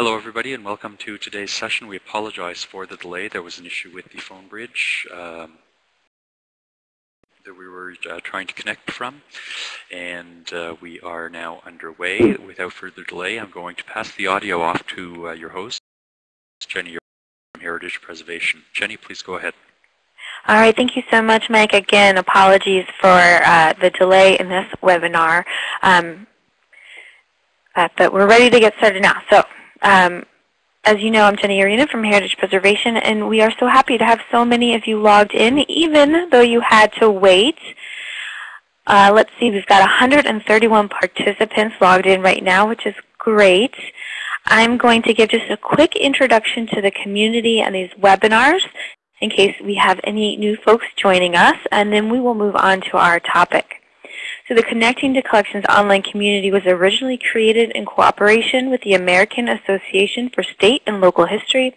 Hello everybody and welcome to today's session. We apologize for the delay. There was an issue with the phone bridge um, that we were uh, trying to connect from and uh, we are now underway. Without further delay I'm going to pass the audio off to uh, your host, Jenny from Heritage Preservation. Jenny, please go ahead. All right, thank you so much, Mike. Again, apologies for uh, the delay in this webinar. Um, uh, but we're ready to get started now. So um, as you know, I'm Jenny Arena from Heritage Preservation, and we are so happy to have so many of you logged in, even though you had to wait. Uh, let's see, we've got 131 participants logged in right now, which is great. I'm going to give just a quick introduction to the community and these webinars in case we have any new folks joining us, and then we will move on to our topic. So the Connecting to Collections online community was originally created in cooperation with the American Association for State and Local History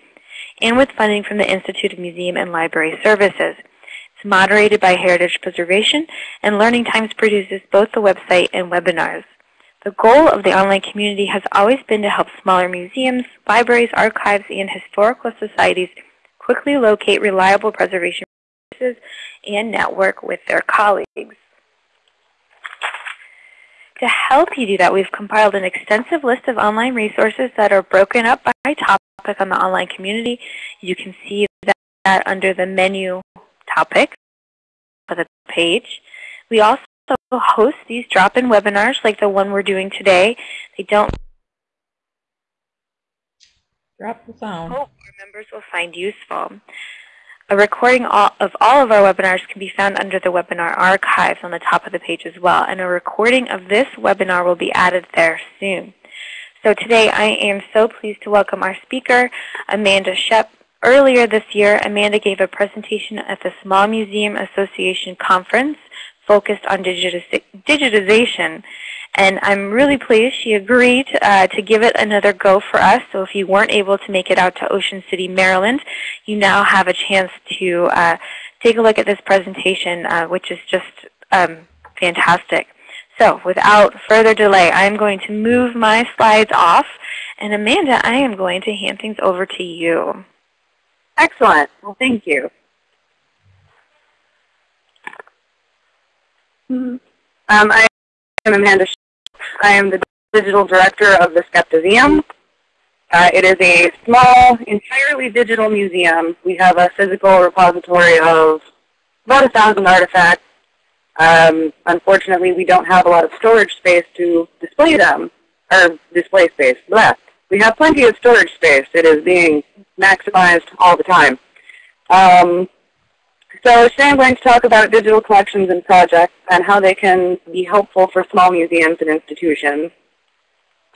and with funding from the Institute of Museum and Library Services. It's moderated by Heritage Preservation, and Learning Times produces both the website and webinars. The goal of the online community has always been to help smaller museums, libraries, archives, and historical societies quickly locate reliable preservation resources and network with their colleagues. To help you do that, we've compiled an extensive list of online resources that are broken up by topic on the online community. You can see that under the menu topic of the page. We also host these drop-in webinars like the one we're doing today. They don't drop the sound. Hope oh, our members will find useful. A recording of all of our webinars can be found under the webinar archives on the top of the page as well, and a recording of this webinar will be added there soon. So today I am so pleased to welcome our speaker, Amanda Shep. Earlier this year, Amanda gave a presentation at the Small Museum Association Conference focused on digitization and I'm really pleased she agreed uh, to give it another go for us. So if you weren't able to make it out to Ocean City, Maryland, you now have a chance to uh, take a look at this presentation, uh, which is just um, fantastic. So without further delay, I'm going to move my slides off. And Amanda, I am going to hand things over to you. Excellent. Well, thank you. Um, I am Amanda I am the digital director of the Skeptiseum. Uh, it is a small, entirely digital museum. We have a physical repository of about a thousand artifacts. Um, unfortunately, we don't have a lot of storage space to display them, or display space. Blah. We have plenty of storage space. It is being maximized all the time. Um, so today I'm going to talk about digital collections and projects and how they can be helpful for small museums and institutions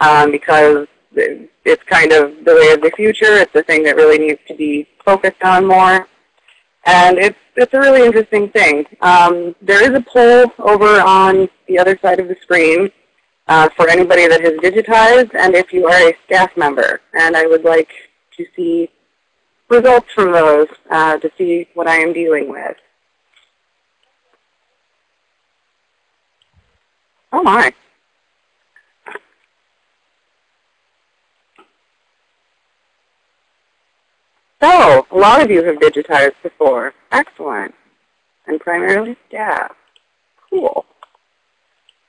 um, because it's kind of the way of the future. It's the thing that really needs to be focused on more. And it's, it's a really interesting thing. Um, there is a poll over on the other side of the screen uh, for anybody that has digitized and if you are a staff member. And I would like to see results from those uh, to see what I am dealing with. Oh my. So, a lot of you have digitized before. Excellent. And primarily staff. Cool.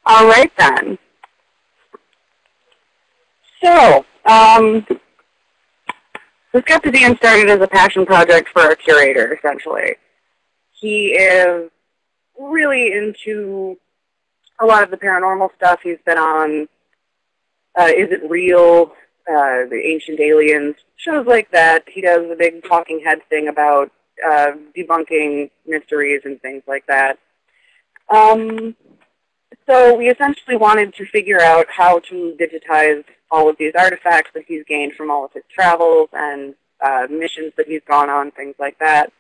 All right then. So, um, the Skeptiseum started as a passion project for our curator, essentially. He is really into a lot of the paranormal stuff. He's been on uh, Is It Real, uh, The Ancient Aliens, shows like that. He does a big talking head thing about uh, debunking mysteries and things like that. Um, so we essentially wanted to figure out how to digitize all of these artifacts that he's gained from all of his travels and uh, missions that he's gone on, things like that.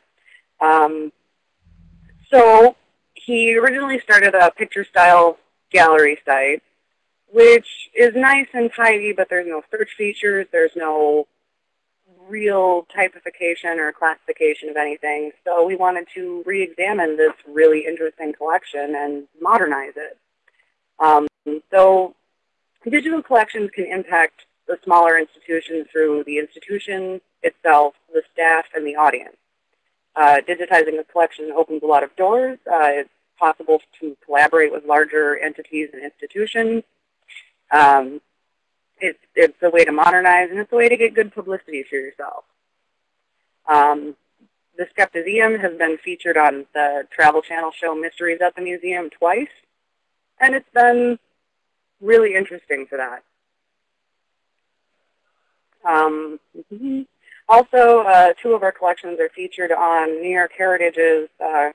Um, so he originally started a picture style gallery site, which is nice and tidy, but there's no search features. There's no real typification or classification of anything. So we wanted to re-examine this really interesting collection and modernize it. Um, so digital collections can impact the smaller institutions through the institution itself, the staff, and the audience. Uh, digitizing a collection opens a lot of doors. Uh, it's possible to collaborate with larger entities and institutions. Um, it's, it's a way to modernize, and it's a way to get good publicity for yourself. Um, the Skeptiseum has been featured on the Travel Channel show Mysteries at the Museum twice, and it's been really interesting for that. Um, also, uh, two of our collections are featured on New York Heritage's uh,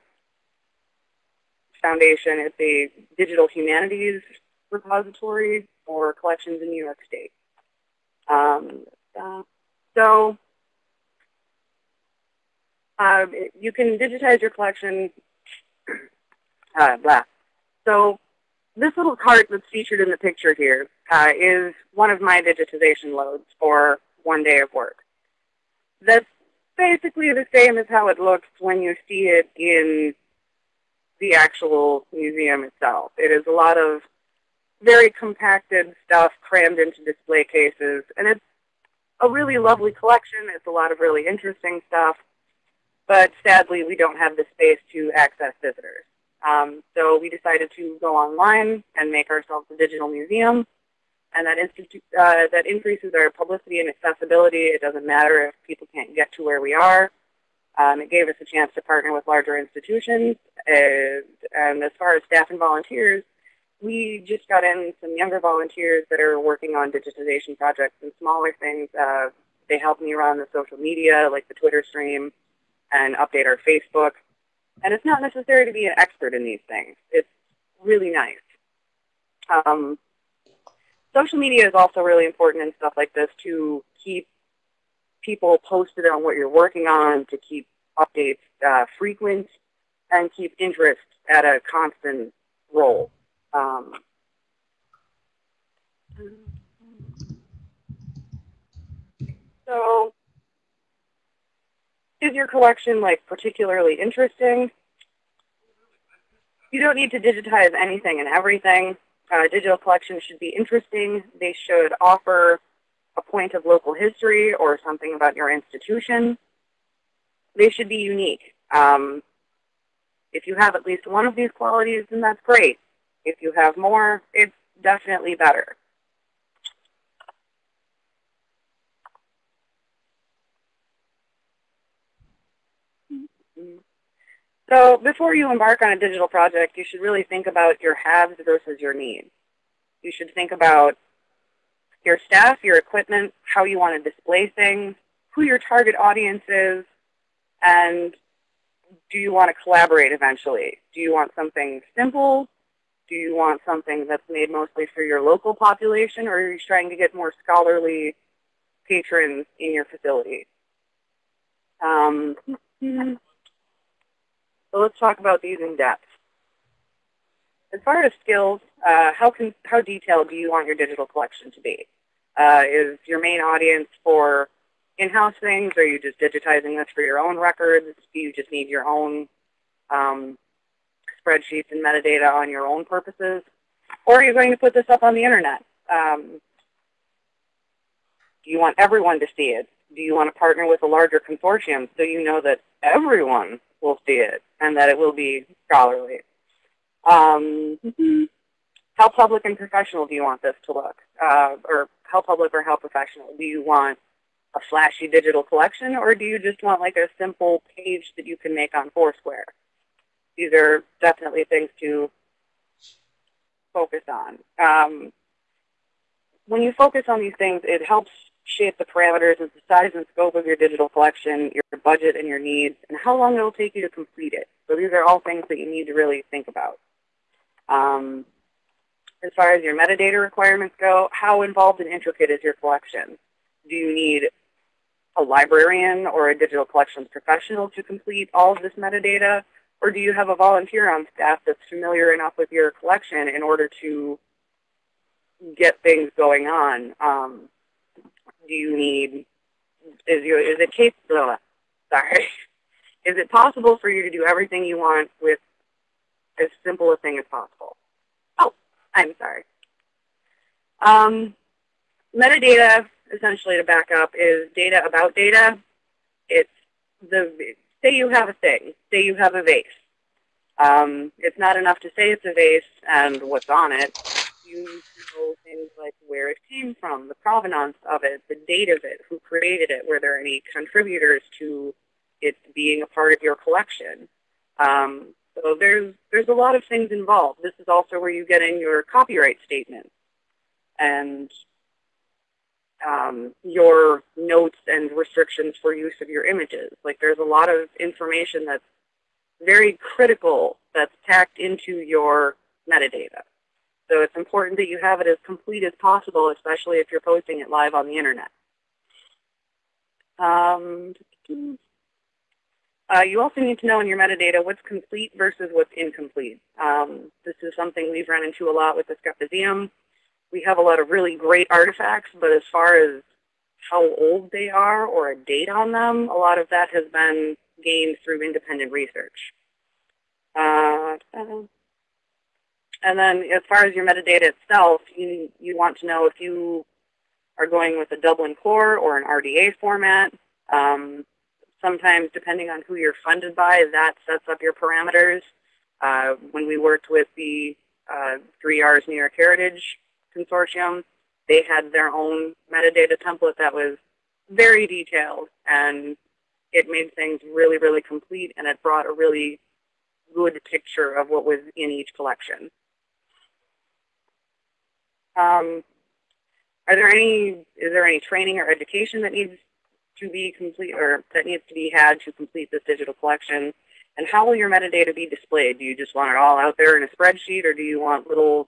Foundation. It's a digital humanities repository for collections in New York State. Um, uh, so uh, you can digitize your collection. Uh, blah. So this little cart that's featured in the picture here uh, is one of my digitization loads for one day of work. That's basically the same as how it looks when you see it in the actual museum itself. It is a lot of very compacted stuff crammed into display cases, and it's a really lovely collection. It's a lot of really interesting stuff but sadly we don't have the space to access visitors. Um, so we decided to go online and make ourselves a digital museum, and that, uh, that increases our publicity and accessibility. It doesn't matter if people can't get to where we are. Um, it gave us a chance to partner with larger institutions, and, and as far as staff and volunteers, we just got in some younger volunteers that are working on digitization projects and smaller things. Uh, they help me run the social media, like the Twitter stream, and update our Facebook. And it's not necessary to be an expert in these things. It's really nice. Um, social media is also really important in stuff like this to keep people posted on what you're working on, to keep updates uh, frequent, and keep interest at a constant roll. Um, so is your collection like particularly interesting? You don't need to digitize anything and everything. Uh, digital collections should be interesting. They should offer a point of local history or something about your institution. They should be unique. Um, if you have at least one of these qualities, then that's great. If you have more, it's definitely better. So before you embark on a digital project, you should really think about your haves versus your needs. You should think about your staff, your equipment, how you want to display things, who your target audience is, and do you want to collaborate eventually? Do you want something simple? Do you want something that's made mostly for your local population, or are you trying to get more scholarly patrons in your facility? Um, so let's talk about these in depth. As far as skills, uh, how, can, how detailed do you want your digital collection to be? Uh, is your main audience for in-house things? Are you just digitizing this for your own records? Do you just need your own um, spreadsheets and metadata on your own purposes? Or are you going to put this up on the internet? Um, do you want everyone to see it? Do you want to partner with a larger consortium so you know that everyone will see it and that it will be scholarly. Um, how public and professional do you want this to look? Uh, or how public or how professional? Do you want a flashy digital collection or do you just want like a simple page that you can make on Foursquare? These are definitely things to focus on. Um, when you focus on these things, it helps shape the parameters of the size and scope of your digital collection, your budget and your needs, and how long it will take you to complete it. So these are all things that you need to really think about. Um, as far as your metadata requirements go, how involved and intricate is your collection? Do you need a librarian or a digital collections professional to complete all of this metadata? Or do you have a volunteer on staff that's familiar enough with your collection in order to get things going on? Um, do you need, is, your, is it capable, sorry, is it possible for you to do everything you want with as simple a thing as possible? Oh, I'm sorry. Um, metadata, essentially to back up, is data about data. It's the, say you have a thing, say you have a vase. Um, it's not enough to say it's a vase and what's on it. You need to know things like where it came from, the provenance of it, the date of it, who created it, were there any contributors to it being a part of your collection. Um, so there's, there's a lot of things involved. This is also where you get in your copyright statement and um, your notes and restrictions for use of your images. Like there's a lot of information that's very critical that's packed into your metadata. So it's important that you have it as complete as possible, especially if you're posting it live on the internet. Um, uh, you also need to know in your metadata what's complete versus what's incomplete. Um, this is something we've run into a lot with the Skeptiseum. We have a lot of really great artifacts, but as far as how old they are or a date on them, a lot of that has been gained through independent research. Uh, and then as far as your metadata itself, you, you want to know if you are going with a Dublin core or an RDA format. Um, sometimes, depending on who you're funded by, that sets up your parameters. Uh, when we worked with the uh, 3Rs New York Heritage Consortium, they had their own metadata template that was very detailed and it made things really, really complete, and it brought a really good picture of what was in each collection. Um, are there any, is there any training or education that needs to be complete, or that needs to be had to complete this digital collection? And how will your metadata be displayed? Do you just want it all out there in a spreadsheet, or do you want little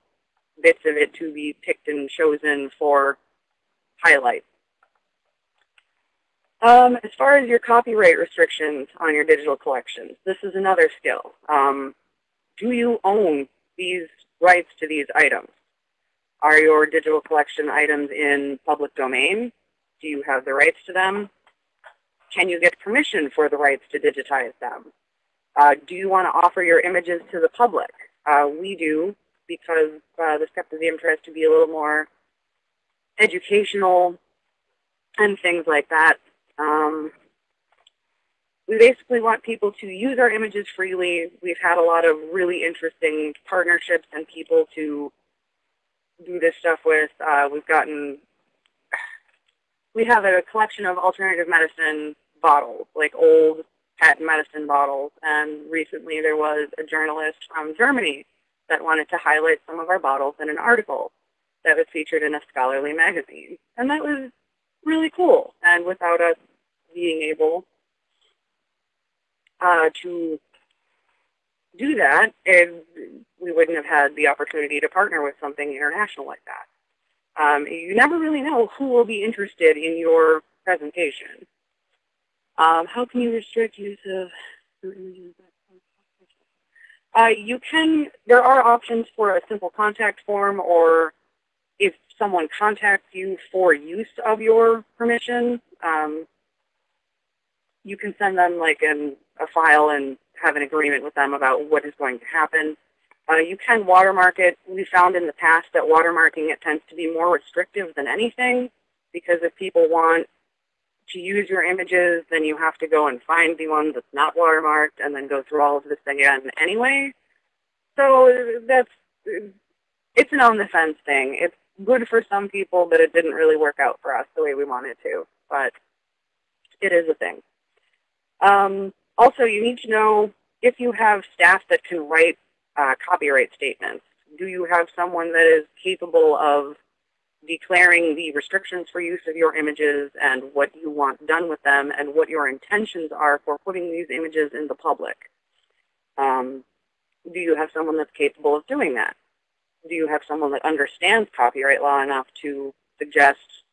bits of it to be picked and chosen for highlights? Um, as far as your copyright restrictions on your digital collections, this is another skill. Um, do you own these rights to these items? Are your digital collection items in public domain? Do you have the rights to them? Can you get permission for the rights to digitize them? Uh, do you want to offer your images to the public? Uh, we do because uh, the Skeptiseum tries to be a little more educational and things like that. Um, we basically want people to use our images freely. We've had a lot of really interesting partnerships and people to do this stuff with. Uh, we've gotten, we have a collection of alternative medicine bottles, like old patent medicine bottles. And recently there was a journalist from Germany that wanted to highlight some of our bottles in an article that was featured in a scholarly magazine. And that was really cool. And without us being able uh, to do that, and we wouldn't have had the opportunity to partner with something international like that. Um, you never really know who will be interested in your presentation. Um, how can you restrict use of? Uh, you can, there are options for a simple contact form or if someone contacts you for use of your permission, um, you can send them like an, a file and have an agreement with them about what is going to happen. Uh, you can watermark it. We found in the past that watermarking it tends to be more restrictive than anything because if people want to use your images, then you have to go and find the one that's not watermarked and then go through all of this again anyway. So that's, it's an on the fence thing. It's good for some people, but it didn't really work out for us the way we wanted to. But it is a thing. Um, also, you need to know if you have staff that can write uh, copyright statements. Do you have someone that is capable of declaring the restrictions for use of your images and what you want done with them and what your intentions are for putting these images in the public? Um, do you have someone that's capable of doing that? do you have someone that understands copyright law enough to suggest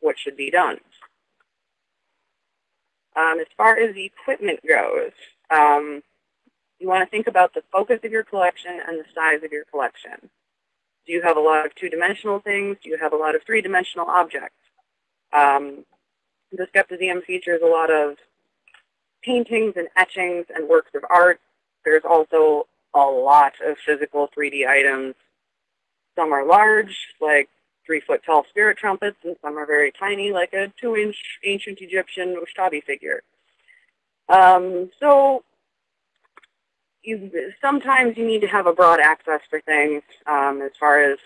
what should be done? Um, as far as the equipment goes, um, you want to think about the focus of your collection and the size of your collection. Do you have a lot of two-dimensional things? Do you have a lot of three-dimensional objects? Um, the Skeptiseum features a lot of paintings and etchings and works of art. There's also a lot of physical 3D items some are large, like three foot tall spirit trumpets, and some are very tiny, like a two inch ancient Egyptian Ushabti figure. Um, so you, sometimes you need to have a broad access for things um, as far as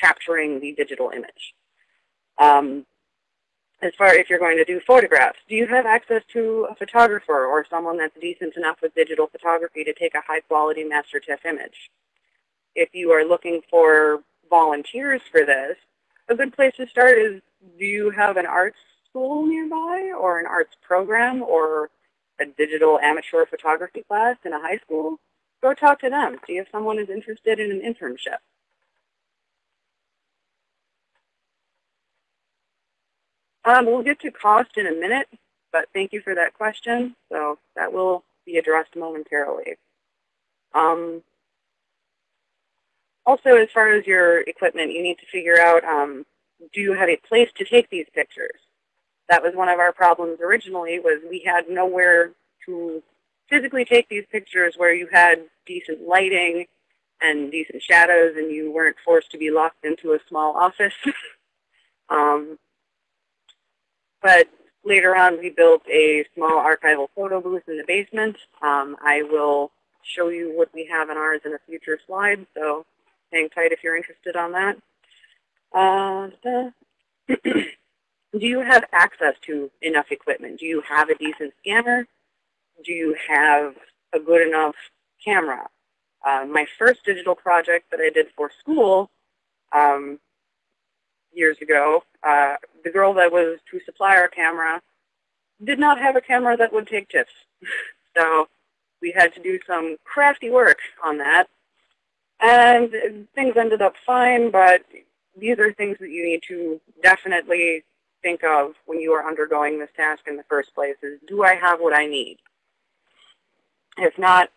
capturing the digital image. Um, as far if you're going to do photographs, do you have access to a photographer or someone that's decent enough with digital photography to take a high quality master TIFF image? If you are looking for volunteers for this, a good place to start is do you have an arts school nearby or an arts program or a digital amateur photography class in a high school? Go talk to them. See if someone is interested in an internship. Um, we'll get to cost in a minute, but thank you for that question. So that will be addressed momentarily. Um, also, as far as your equipment, you need to figure out, um, do you have a place to take these pictures? That was one of our problems originally, was we had nowhere to physically take these pictures where you had decent lighting and decent shadows and you weren't forced to be locked into a small office. um, but later on, we built a small archival photo booth in the basement. Um, I will show you what we have in ours in a future slide, so hang tight if you're interested on that. Uh, do you have access to enough equipment? Do you have a decent scanner? Do you have a good enough camera? Uh, my first digital project that I did for school um, years ago, uh, the girl that was to supply our camera did not have a camera that would take TIFFs. so we had to do some crafty work on that. And things ended up fine, but these are things that you need to definitely think of when you are undergoing this task in the first place is, do I have what I need? If not,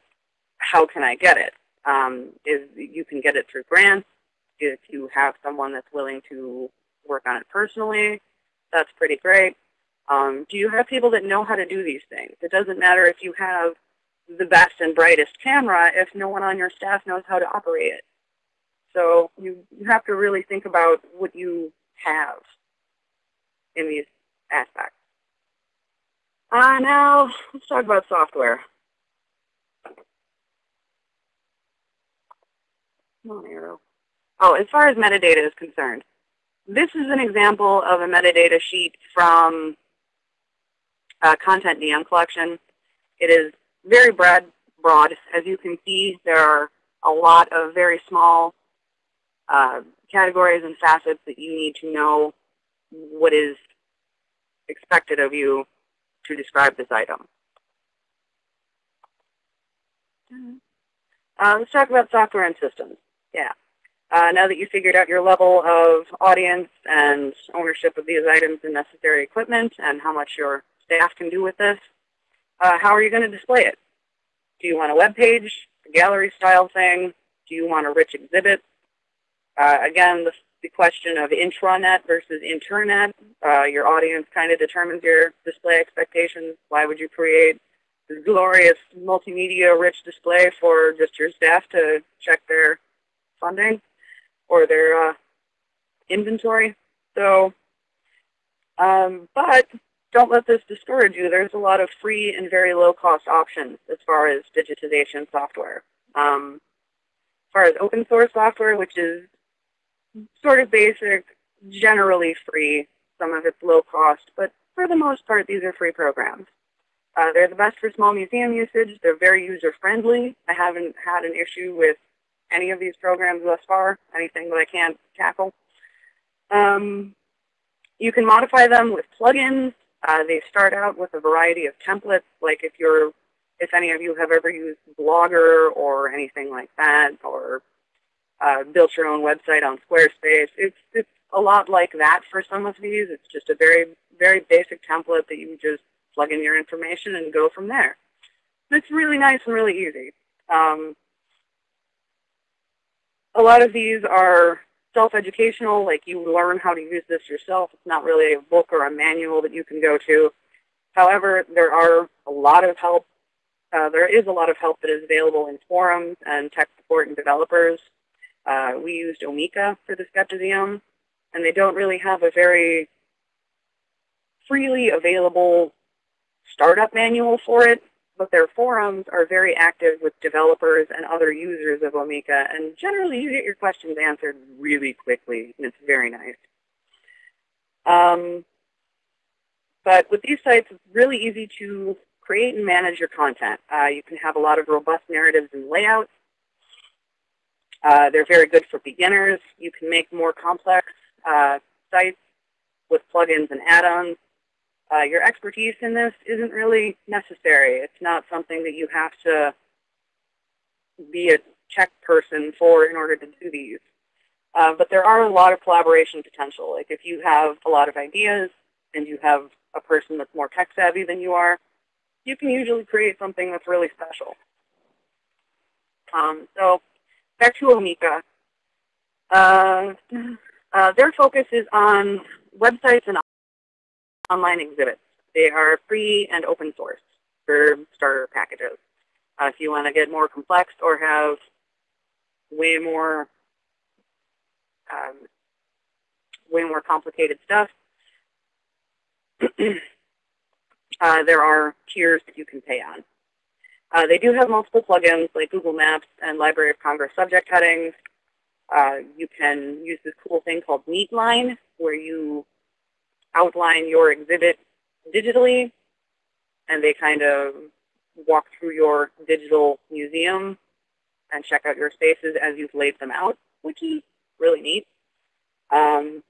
how can I get it? Um, is you can get it through grants. If you have someone that's willing to work on it personally, that's pretty great. Um, do you have people that know how to do these things? It doesn't matter if you have the best and brightest camera if no one on your staff knows how to operate it. So you, you have to really think about what you have in these aspects. Uh, now, let's talk about software. Come on, Arrow. Oh, as far as metadata is concerned, this is an example of a metadata sheet from a CONTENTdm collection. It is very broad, broad. As you can see, there are a lot of very small uh, categories and facets that you need to know what is expected of you to describe this item. Uh, let's talk about software and systems. Yeah. Uh, now that you figured out your level of audience and ownership of these items and necessary equipment and how much your staff can do with this, uh, how are you going to display it? Do you want a web page, a gallery style thing? Do you want a rich exhibit? Uh, again, the, the, question of intranet versus internet. Uh, your audience kind of determines your display expectations. Why would you create this glorious multimedia rich display for just your staff to check their funding or their uh, inventory. So, um, but don't let this discourage you. There's a lot of free and very low cost options as far as digitization software. Um, as far as open source software, which is sort of basic, generally free, some of it's low cost, but for the most part, these are free programs. Uh, they're the best for small museum usage. They're very user-friendly. I haven't had an issue with any of these programs thus far, anything that I can't tackle. Um, you can modify them with plugins. Uh, they start out with a variety of templates, like if you're, if any of you have ever used Blogger or anything like that, or uh, built your own website on Squarespace. It's, it's a lot like that for some of these. It's just a very, very basic template that you just plug in your information and go from there. It's really nice and really easy. Um, a lot of these are self-educational, like you learn how to use this yourself. It's not really a book or a manual that you can go to. However, there are a lot of help. Uh, there is a lot of help that is available in forums and tech support and developers. Uh, we used Omeka for the Skeptiseum. and they don't really have a very freely available startup manual for it, but their forums are very active with developers and other users of Omeka, and generally you get your questions answered really quickly, and it's very nice. Um, but with these sites, it's really easy to create and manage your content. Uh, you can have a lot of robust narratives and layouts. Uh, they're very good for beginners. You can make more complex uh, sites with plugins and add-ons. Uh, your expertise in this isn't really necessary. It's not something that you have to be a tech person for in order to do these. Uh, but there are a lot of collaboration potential. Like if you have a lot of ideas and you have a person that's more tech savvy than you are, you can usually create something that's really special. Um, so back to Omeka. Uh, uh, their focus is on websites and online exhibits. They are free and open source for starter packages. Uh, if you want to get more complex or have way more um, way more complicated stuff, uh, there are tiers that you can pay on. Uh, they do have multiple plugins like Google Maps and Library of Congress subject headings. Uh, you can use this cool thing called Neatline, where you outline your exhibit digitally, and they kind of walk through your digital museum and check out your spaces as you've laid them out, which is really neat. Um,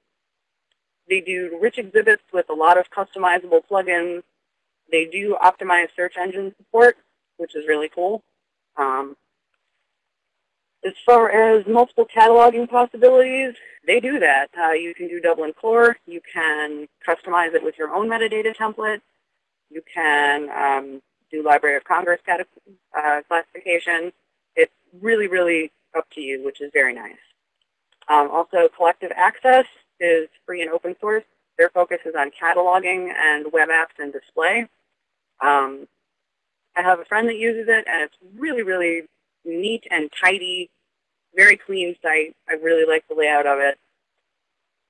they do rich exhibits with a lot of customizable plugins. They do optimize search engine support, which is really cool. Um, as far as multiple cataloging possibilities, they do that. Uh, you can do Dublin Core. You can customize it with your own metadata template. You can um, do Library of Congress uh, classification. It's really, really up to you, which is very nice. Um, also, Collective Access is free and open source. Their focus is on cataloging and web apps and display. Um, I have a friend that uses it, and it's really, really neat and tidy, very clean site. I really like the layout of it.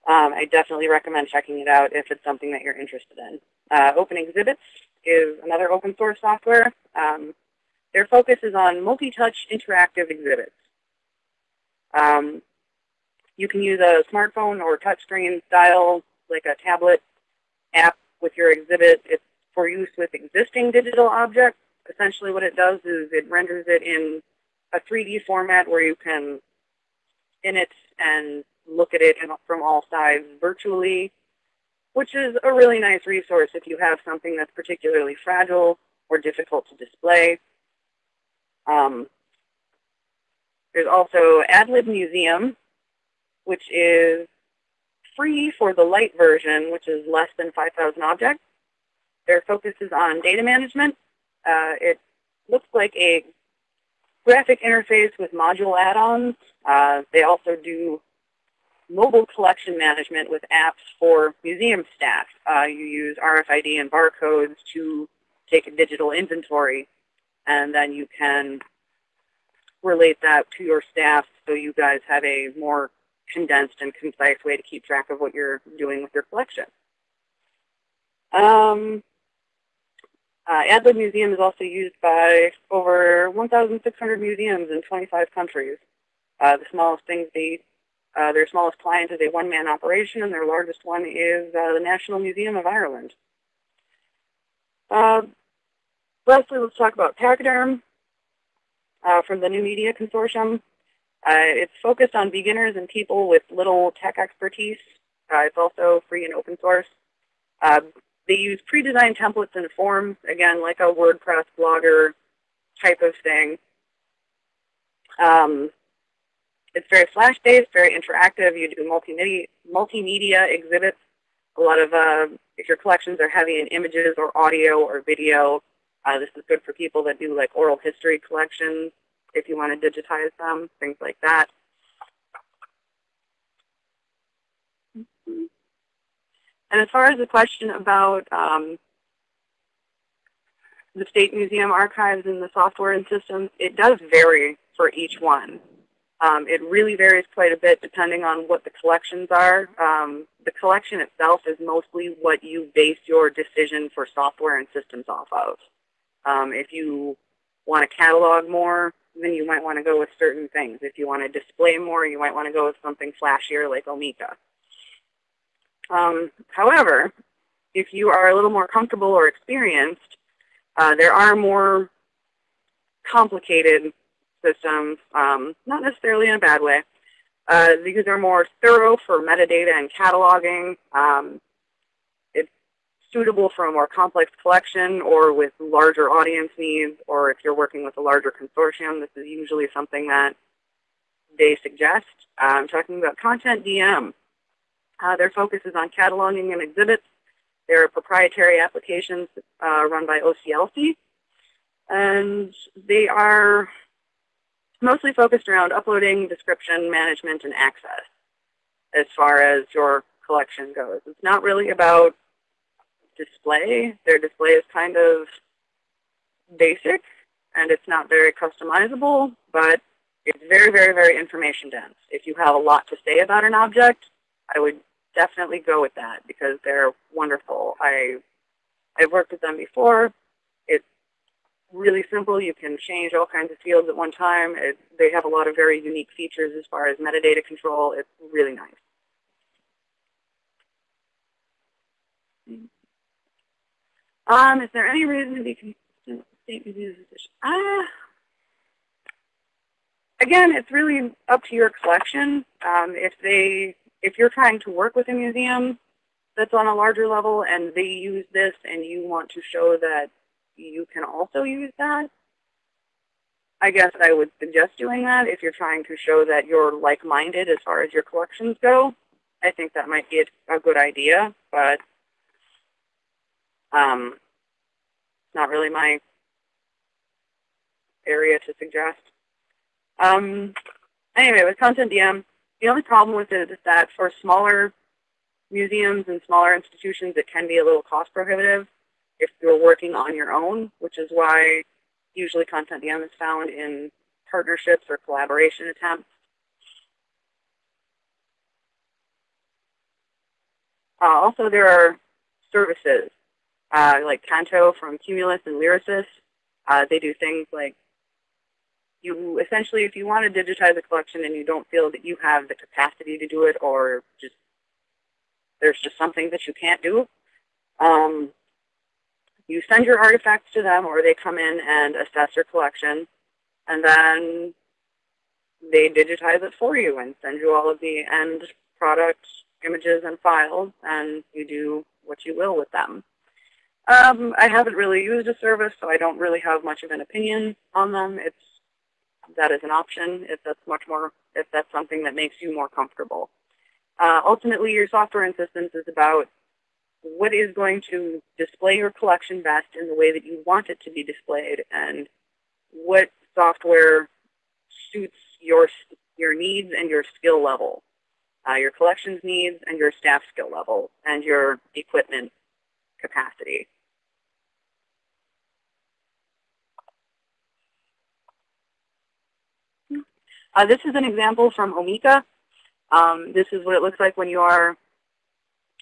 Um, I definitely recommend checking it out if it's something that you're interested in. Uh, Open Exhibits is another open source software. Um, their focus is on multi-touch interactive exhibits. Um, you can use a smartphone or touchscreen style, like a tablet app with your exhibit. It's for use with existing digital objects. Essentially what it does is it renders it in a 3D format where you can in it and look at it from all sides virtually, which is a really nice resource if you have something that's particularly fragile or difficult to display. Um, there's also AdLib Museum, which is free for the light version, which is less than 5,000 objects. Their focus is on data management. Uh, it looks like a graphic interface with module add-ons. Uh, they also do mobile collection management with apps for museum staff. Uh, you use RFID and barcodes to take a digital inventory, and then you can relate that to your staff so you guys have a more condensed and concise way to keep track of what you're doing with your collection. Um, uh, AdLib Museum is also used by over 1,600 museums in 25 countries. Uh, the smallest things they, uh, their smallest client is a one-man operation, and their largest one is uh, the National Museum of Ireland. Uh, lastly, let's talk about Pachyderm uh, from the New Media Consortium. It's focused on beginners and people with little tech expertise. It's also free and open source. They use pre-designed templates and forms, again, like a WordPress blogger type of thing. Um, it's very flash-based, very interactive. You do multimedia, multimedia exhibits. A lot of, uh, if your collections are heavy in images or audio or video, uh, this is good for people that do like oral history collections if you want to digitize them, things like that. And as far as the question about um, the State Museum archives and the software and systems, it does vary for each one. Um, it really varies quite a bit depending on what the collections are. Um, the collection itself is mostly what you base your decision for software and systems off of. Um, if you want to catalog more, then you might want to go with certain things. If you want to display more, you might want to go with something flashier like Omeka. Um, however, if you are a little more comfortable or experienced, uh, there are more complicated systems, um, not necessarily in a bad way. Uh, these are more thorough for metadata and cataloging. Um, it's suitable for a more complex collection or with larger audience needs, or if you're working with a larger consortium, this is usually something that they suggest. Uh, I'm talking about CONTENTdm. Uh, their focus is on cataloging and exhibits. They're proprietary applications uh, run by OCLC. And they are mostly focused around uploading, description, management, and access as far as your collection goes. It's not really about display. Their display is kind of basic, and it's not very customizable, but it's very, very, very information dense. If you have a lot to say about an object, I would definitely go with that because they're wonderful. I, I've worked with them before. It's really simple. You can change all kinds of fields at one time. It, they have a lot of very unique features as far as metadata control. It's really nice. Um, is there any reason to be consistent state position? Uh, again, it's really up to your collection. Um, if they if you're trying to work with a museum that's on a larger level and they use this and you want to show that you can also use that, I guess I would suggest doing that if you're trying to show that you're like-minded as far as your collections go. I think that might be a, good idea, but um, not really my area to suggest. Um, anyway, with CONTENTdm, the only problem with it is that for smaller museums and smaller institutions, it can be a little cost prohibitive if you're working on your own, which is why usually CONTENTdm is found in partnerships or collaboration attempts. Uh, also, there are services uh, like Canto from Cumulus and Lyrasis. Uh, they do things like you essentially, if you want to digitize a collection and you don't feel that you have the capacity to do it or just there's just something that you can't do, um, you send your artifacts to them or they come in and assess your collection and then they digitize it for you and send you all of the end product images and files and you do what you will with them. Um, I haven't really used a service, so I don't really have much of an opinion on them. It's that is an option if that's much more, if that's something that makes you more comfortable. Uh, ultimately, your software and systems is about what is going to display your collection best in the way that you want it to be displayed and what software suits your, your needs and your skill level, uh, your collections needs and your staff skill level and your equipment capacity. Uh, this is an example from Omeka. Um, this is what it looks like when you are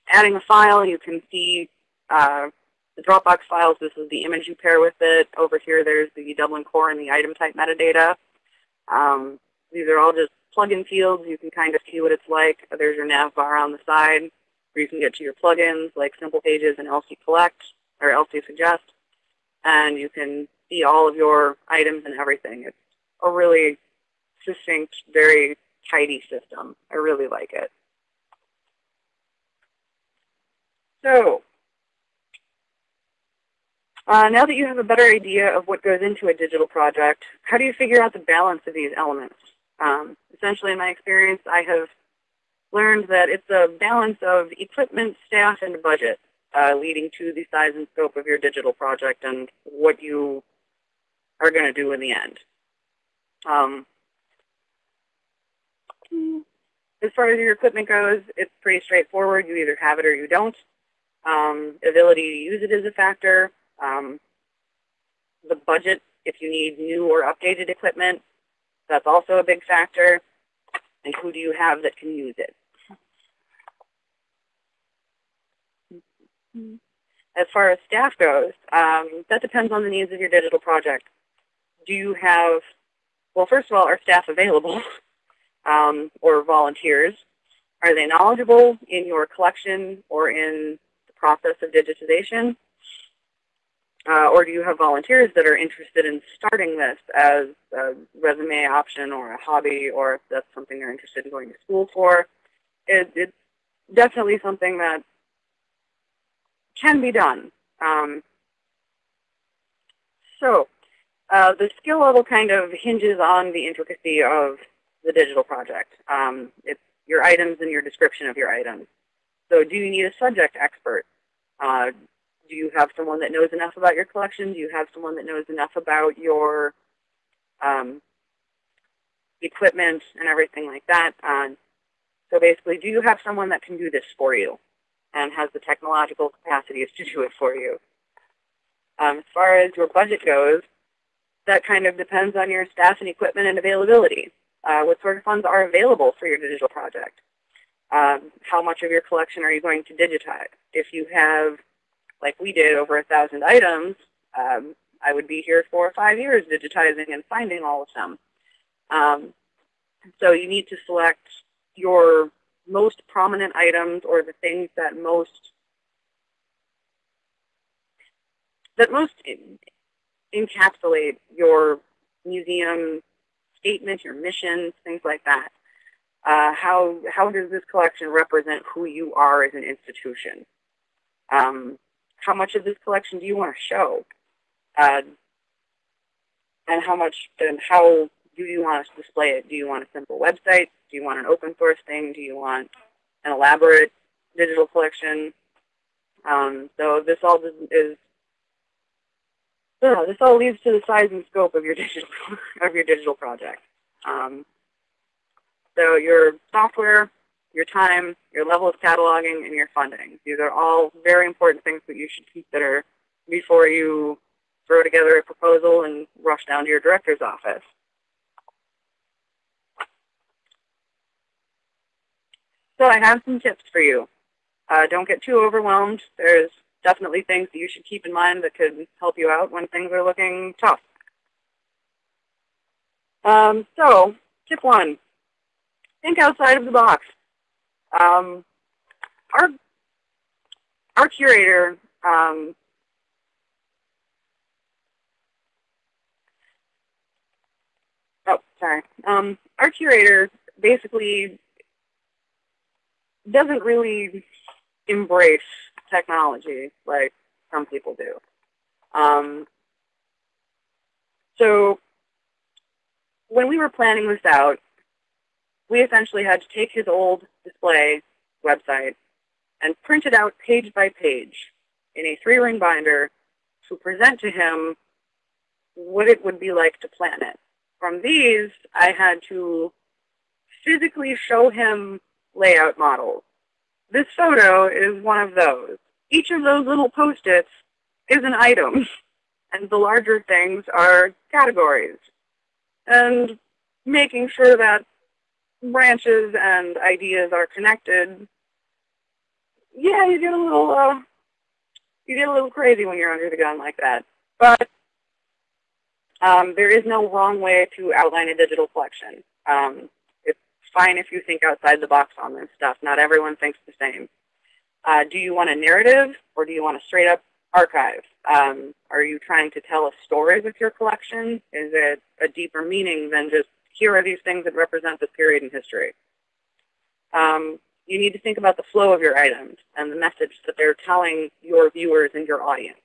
adding a file. You can see uh, the Dropbox files. This is the image you pair with it. Over here, there's the Dublin core and the item type metadata. Um, these are all just plugin fields. You can kind of see what it's like. There's your nav bar on the side where you can get to your plugins like Simple Pages and LC Collect or LC Suggest. And you can see all of your items and everything. It's a really succinct, very tidy system. I really like it. So uh, now that you have a better idea of what goes into a digital project, how do you figure out the balance of these elements? Um, essentially, in my experience, I have learned that it's a balance of equipment, staff, and budget uh, leading to the size and scope of your digital project and what you are going to do in the end. Um, as far as your equipment goes, it's pretty straightforward. You either have it or you don't. Um, ability to use it is a factor. Um, the budget, if you need new or updated equipment, that's also a big factor. And who do you have that can use it? As far as staff goes, um, that depends on the needs of your digital project. Do you have, well, first of all, are staff available um, or volunteers? Are they knowledgeable in your collection or in the process of digitization? Uh, or do you have volunteers that are interested in starting this as a resume option or a hobby or if that's something they're interested in going to school for? It, it's definitely something that can be done. Um, so uh, the skill level kind of hinges on the intricacy of the digital project. Um, it's your items and your description of your items. So do you need a subject expert? Uh, do you have someone that knows enough about your collection? Do you have someone that knows enough about your um, equipment and everything like that? Uh, so basically, do you have someone that can do this for you and has the technological capacities to do it for you? Um, as far as your budget goes, that kind of depends on your staff and equipment and availability. Uh, what sort of funds are available for your digital project? Um, how much of your collection are you going to digitize? If you have, like we did, over a thousand items, um, I would be here for five years digitizing and finding all of them. Um, so you need to select your most prominent items or the things that most that most encapsulate your museum statement, your mission, things like that. Uh, how, how does this collection represent who you are as an institution? Um, how much of this collection do you want to show? Uh, and how much and how do you want to display it? Do you want a simple website? Do you want an open source thing? Do you want an elaborate digital collection? Um, so this all is so this all leads to the size and scope of your digital of your digital project. Um, so your software, your time, your level of cataloging, and your funding. These are all very important things that you should consider before you throw together a proposal and rush down to your director's office. So I have some tips for you. Uh, don't get too overwhelmed. There's definitely things that you should keep in mind that could help you out when things are looking tough. Um, so, tip one, think outside of the box. Um, our, our curator um, oh, sorry. Um, our curator basically doesn't really embrace technology like some people do. Um, so when we were planning this out, we essentially had to take his old display website and print it out page by page in a three-ring binder to present to him what it would be like to plan it. From these, I had to physically show him layout models this photo is one of those. Each of those little post-its is an item, and the larger things are categories. And making sure that branches and ideas are connected, yeah, you get a little, uh, you get a little crazy when you're under the gun like that. But um, there is no wrong way to outline a digital collection. Um, fine if you think outside the box on this stuff. Not everyone thinks the same. Uh, do you want a narrative or do you want a straight up archive? Um, are you trying to tell a story with your collection? Is it a deeper meaning than just here are these things that represent this period in history? Um, you need to think about the flow of your items and the message that they're telling your viewers and your audience.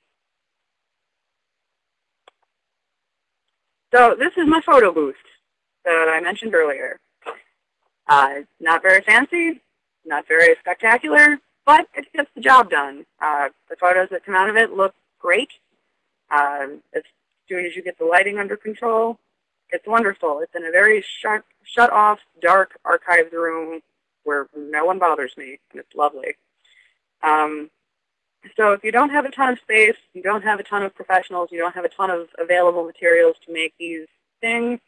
So this is my photo booth that I mentioned earlier. Uh, not very fancy, not very spectacular, but it gets the job done. Uh, the photos that come out of it look great. Uh, as soon as you get the lighting under control, it's wonderful. It's in a very shut, shut off, dark archives room where no one bothers me, and it's lovely. Um, so if you don't have a ton of space, you don't have a ton of professionals, you don't have a ton of available materials to make these things,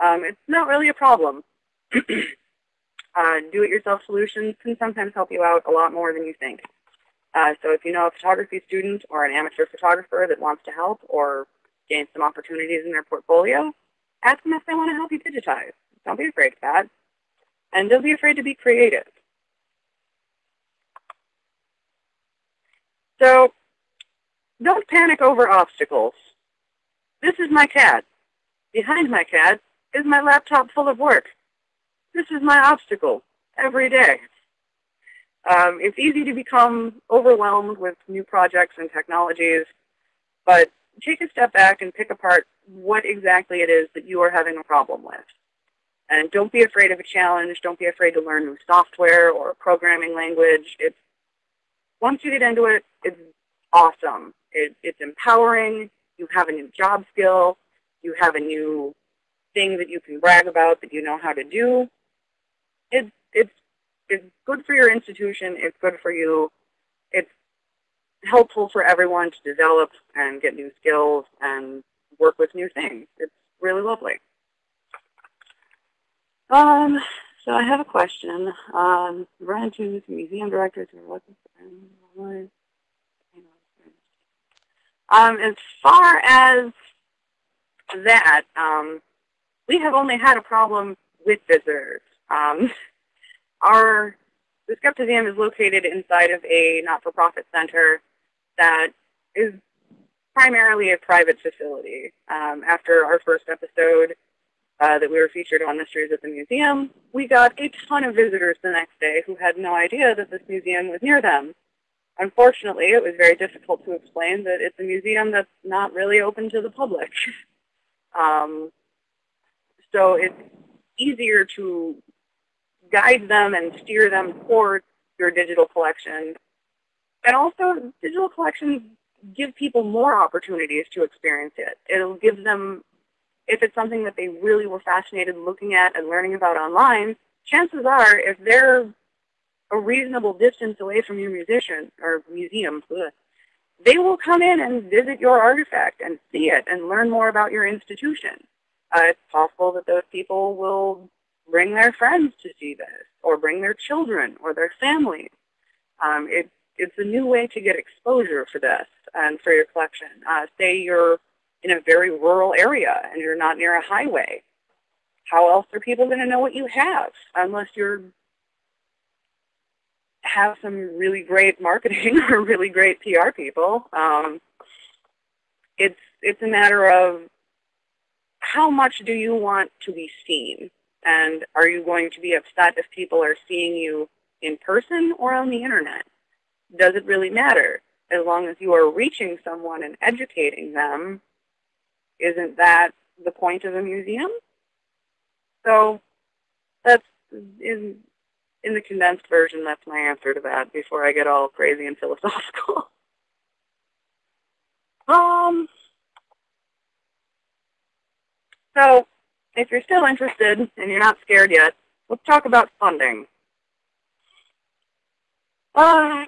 um, it's not really a problem. uh, do-it-yourself solutions can sometimes help you out a lot more than you think. Uh, so if you know a photography student or an amateur photographer that wants to help or gain some opportunities in their portfolio, ask them if they want to help you digitize. Don't be afraid of that. And don't be afraid to be creative. So don't panic over obstacles. This is my CAD. Behind my CAD is my laptop full of work. This is my obstacle every day. Um, it's easy to become overwhelmed with new projects and technologies, but take a step back and pick apart what exactly it is that you are having a problem with. And don't be afraid of a challenge. Don't be afraid to learn new software or programming language. It's once you get into it, it's awesome. It, it's empowering. You have a new job skill. You have a new thing that you can brag about that you know how to do. It, it's, it's good for your institution. It's good for you. It's helpful for everyone to develop and get new skills and work with new things. It's really lovely. Um, so I have a question. Um, run into museum directors who are looking for um, as far as that, um, we have only had a problem with visitors. Um, our the Skeptiseum is located inside of a not-for-profit center that is primarily a private facility. Um, after our first episode uh, that we were featured on Mysteries at the Museum, we got a ton of visitors the next day who had no idea that this museum was near them. Unfortunately, it was very difficult to explain that it's a museum that's not really open to the public. um, so it's easier to guide them and steer them toward your digital collection. And also, digital collections give people more opportunities to experience it. It'll give them, if it's something that they really were fascinated looking at and learning about online, chances are if they're a reasonable distance away from your musician or museum, they will come in and visit your artifact and see it and learn more about your institution. Uh, it's possible that those people will bring their friends to see this or bring their children or their families. Um, it, it's a new way to get exposure for this and for your collection. Uh, say you're in a very rural area and you're not near a highway. How else are people going to know what you have unless you're have some really great marketing or really great PR people. Um, it's it's a matter of how much do you want to be seen, and are you going to be upset if people are seeing you in person or on the internet? Does it really matter? As long as you are reaching someone and educating them, isn't that the point of a museum? So that's in in the condensed version, that's my answer to that before I get all crazy and philosophical. um, so if you're still interested and you're not scared yet, let's talk about funding. Uh,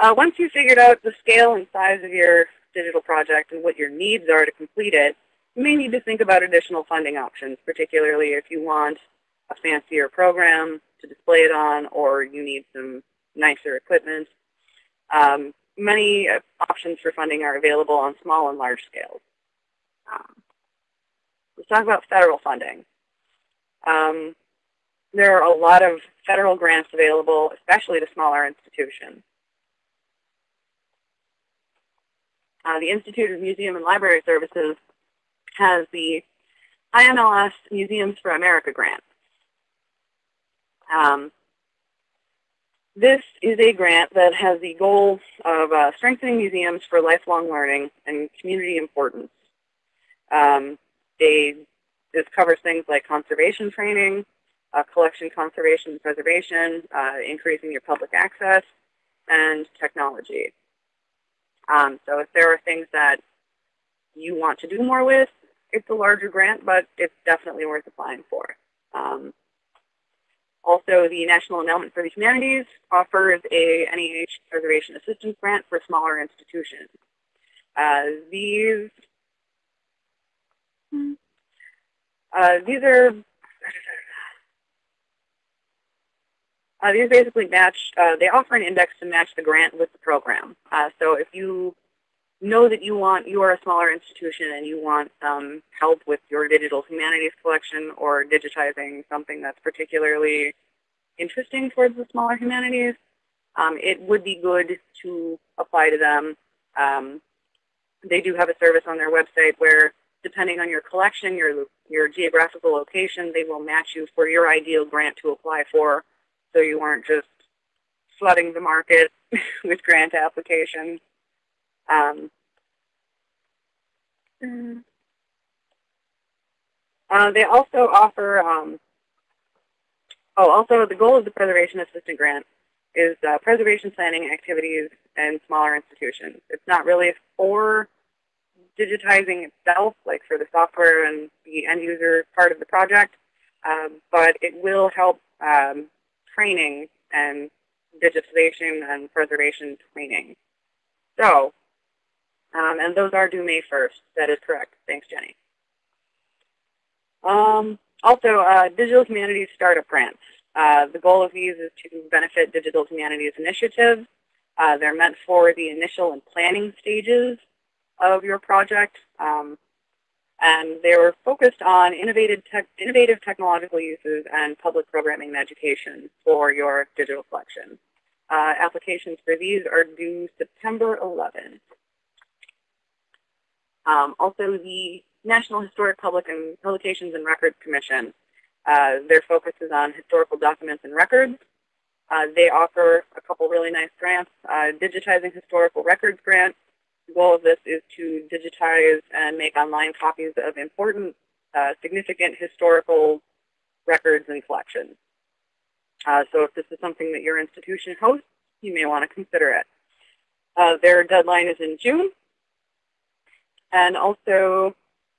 uh, once you've figured out the scale and size of your digital project and what your needs are to complete it, you may need to think about additional funding options, particularly if you want a fancier program to display it on or you need some nicer equipment. Um, many uh, options for funding are available on small and large scales. Um, let's talk about federal funding. Um, there are a lot of federal grants available, especially to smaller institutions. Uh, the Institute of Museum and Library Services has the IMLS Museums for America grant. Um, this is a grant that has the goal of uh, strengthening museums for lifelong learning and community importance. Um, they, this covers things like conservation training, uh, collection conservation and preservation, uh, increasing your public access, and technology. Um, so if there are things that you want to do more with, it's a larger grant, but it's definitely worth applying for. Um, also, the National Endowment for the Humanities offers a NEH Preservation Assistance Grant for smaller institutions. Uh, these uh, these are Uh, these basically match, uh, they offer an index to match the grant with the program. Uh, so if you know that you want, you are a smaller institution and you want some help with your digital humanities collection or digitizing something that's particularly interesting towards the smaller humanities, um, it would be good to apply to them. Um, they do have a service on their website where depending on your collection, your, your geographical location, they will match you for your ideal grant to apply for so you aren't just flooding the market with grant applications. Um, uh, they also offer, um, oh, also the goal of the Preservation Assistant Grant is uh, preservation planning activities in smaller institutions. It's not really for digitizing itself, like for the software and the end user part of the project, um, but it will help um, training and digitization and preservation training. So, um, and those are due May 1st. That is correct. Thanks, Jenny. Um, also, uh, Digital Humanities Startup Grants. Uh, the goal of these is to benefit digital humanities initiatives. Uh, they're meant for the initial and planning stages of your project. Um, and they were focused on innovative, innovative technological uses and public programming and education for your digital collection. Uh, applications for these are due September 11th. Um, also, the National Historic Public and Publications and Records Commission. Uh, their focus is on historical documents and records. Uh, they offer a couple really nice grants. Uh, Digitizing Historical Records Grant. The goal of this is to digitize and make online copies of important, uh, significant historical records and collections. Uh, so if this is something that your institution hosts, you may want to consider it. Uh, their deadline is in June. And also,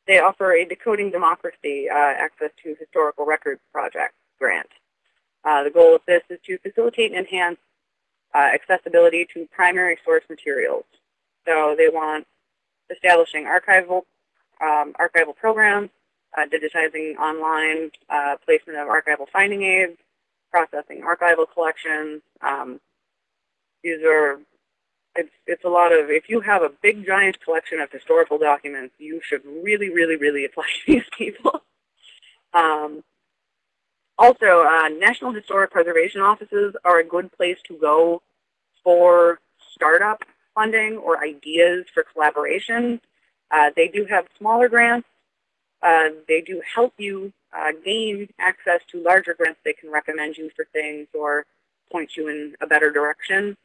they offer a Decoding Democracy uh, Access to Historical Records Project grant. Uh, the goal of this is to facilitate and enhance uh, accessibility to primary source materials. So they want establishing archival, um, archival programs, uh, digitizing online uh, placement of archival finding aids, processing archival collections. Um, these are it's, it's a lot of, if you have a big giant collection of historical documents, you should really, really, really apply to these people. Um, also, uh, National Historic Preservation Offices are a good place to go for startup funding or ideas for collaboration. Uh, they do have smaller grants. Uh, they do help you uh, gain access to larger grants. They can recommend you for things or point you in a better direction.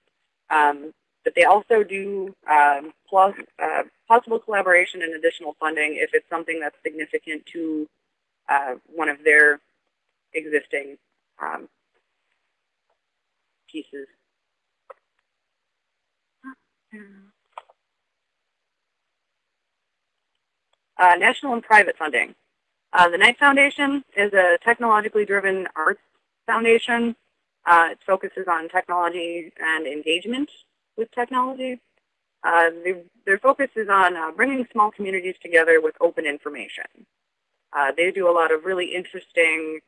Um, but they also do um, plus, uh, possible collaboration and additional funding if it's something that's significant to uh, one of their existing um, pieces. Uh, national and private funding. Uh, the Knight Foundation is a technologically driven arts foundation. Uh, it focuses on technology and engagement with technology. Uh, their focus is on uh, bringing small communities together with open information. Uh, they do a lot of really interesting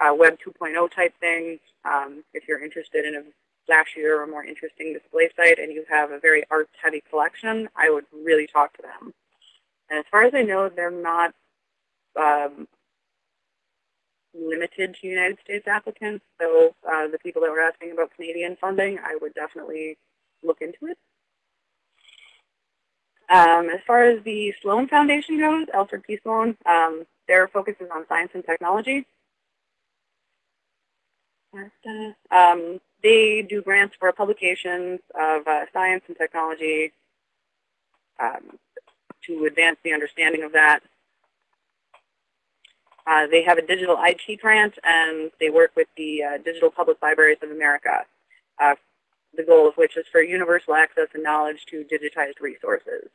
Web 2.0 type things. Um, if you're interested in a flashier or a more interesting display site and you have a very arts-heavy collection, I would really talk to them. And as far as I know, they're not um, limited to United States applicants. So uh, the people that were asking about Canadian funding, I would definitely look into it. Um, as far as the Sloan Foundation goes, Alfred P. Sloan, um, their focus is on science and technology. Um, they do grants for publications of uh, science and technology um, to advance the understanding of that. Uh, they have a digital IT grant, and they work with the uh, Digital Public Libraries of America uh, the goal of which is for universal access and knowledge to digitized resources.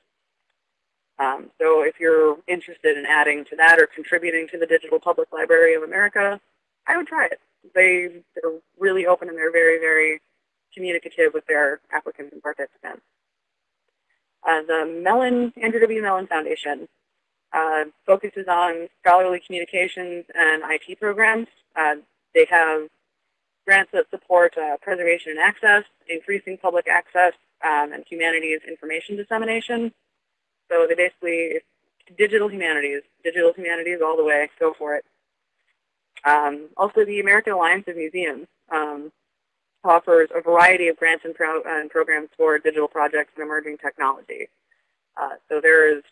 Um, so if you're interested in adding to that or contributing to the Digital Public Library of America, I would try it. They, they're really open and they're very, very communicative with their applicants and participants. Uh, the Mellon, Andrew W. Mellon Foundation uh, focuses on scholarly communications and IT programs. Uh, they have grants that support uh, preservation and access, increasing public access, um, and humanities information dissemination. So they basically, digital humanities, digital humanities all the way, go for it. Um, also, the American Alliance of Museums um, offers a variety of grants and, pro and, programs for digital projects and emerging technology. Uh, so there is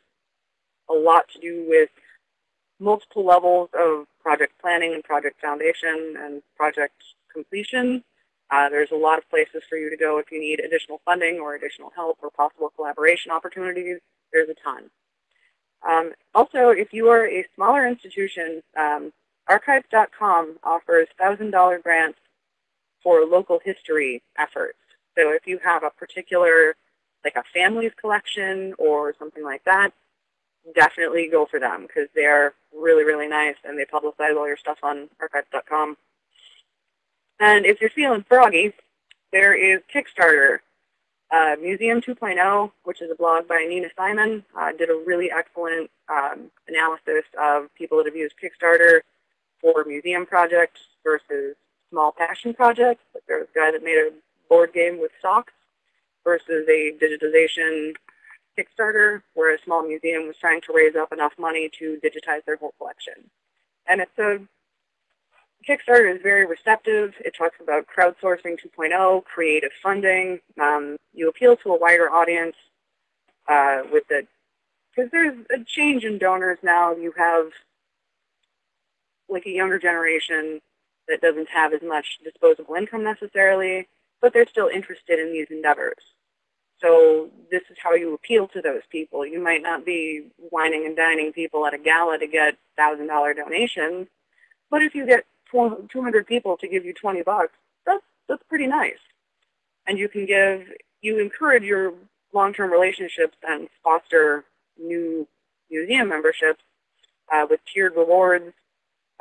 a lot to do with multiple levels of project planning and project foundation and project completion. Uh, there's a lot of places for you to go if you need additional funding or additional help or possible collaboration opportunities. There's a ton. Um, also, if you are a smaller institution, um, archives.com offers $1,000 grants for local history efforts. So if you have a particular, like a family's collection or something like that, definitely go for them because they're really, really nice and they publicize all your stuff on archives.com. And if you're feeling froggy, there is Kickstarter. Uh, Museum 2.0, which is a blog by Nina Simon, uh, did a really excellent um, analysis of people that have used Kickstarter for museum projects versus small passion projects. Like was a guy that made a board game with socks versus a digitization Kickstarter where a small museum was trying to raise up enough money to digitize their whole collection. And it's a Kickstarter is very receptive. It talks about crowdsourcing 2.0, creative funding. Um, you appeal to a wider audience uh, with the, because there's a change in donors now. You have like a younger generation that doesn't have as much disposable income necessarily, but they're still interested in these endeavors. So this is how you appeal to those people. You might not be wining and dining people at a gala to get $1,000 donations, but if you get 200 people to give you 20 bucks, that's, that's pretty nice. And you can give, you encourage your long-term relationships and foster new museum memberships uh, with tiered rewards.